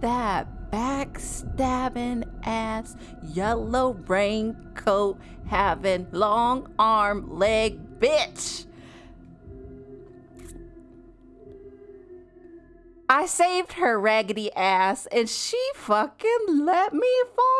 that backstabbing ass, yellow raincoat having long arm leg bitch. I saved her raggedy ass and she fucking let me fall.